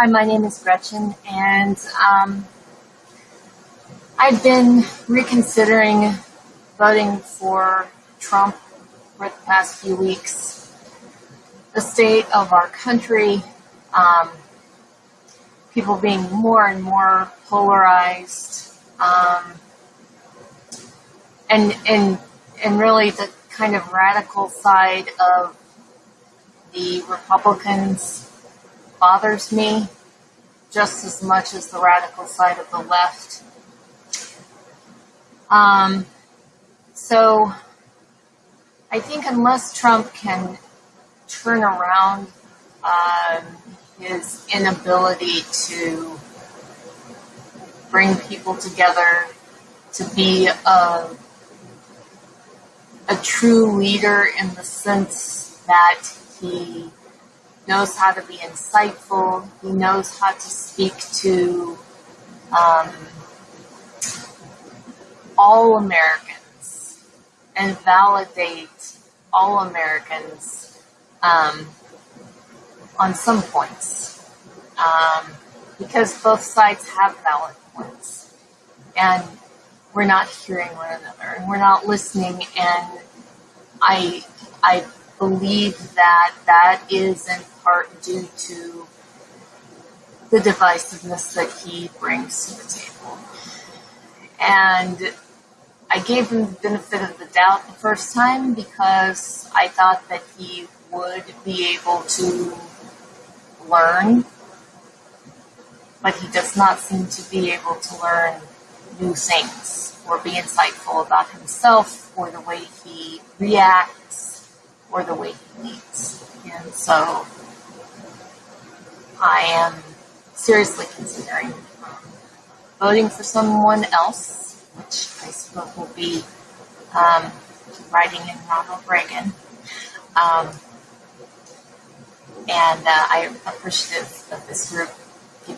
Hi, my name is Gretchen, and um, I've been reconsidering voting for Trump for the past few weeks. The state of our country, um, people being more and more polarized, um, and and and really the kind of radical side of the Republicans bothers me just as much as the radical side of the left. Um, so I think unless Trump can turn around um, his inability to bring people together, to be a, a true leader in the sense that he knows how to be insightful. He knows how to speak to um, all Americans and validate all Americans um, on some points. Um, because both sides have valid points. And we're not hearing one another and we're not listening and I I believe that that is in part due to the divisiveness that he brings to the table. And I gave him the benefit of the doubt the first time because I thought that he would be able to learn, but he does not seem to be able to learn new things or be insightful about himself or the way he reacts or the way he leads. And so I am seriously considering um, voting for someone else, which I suppose will be um, writing in Ronald Reagan. Um, and uh, I am appreciative of this group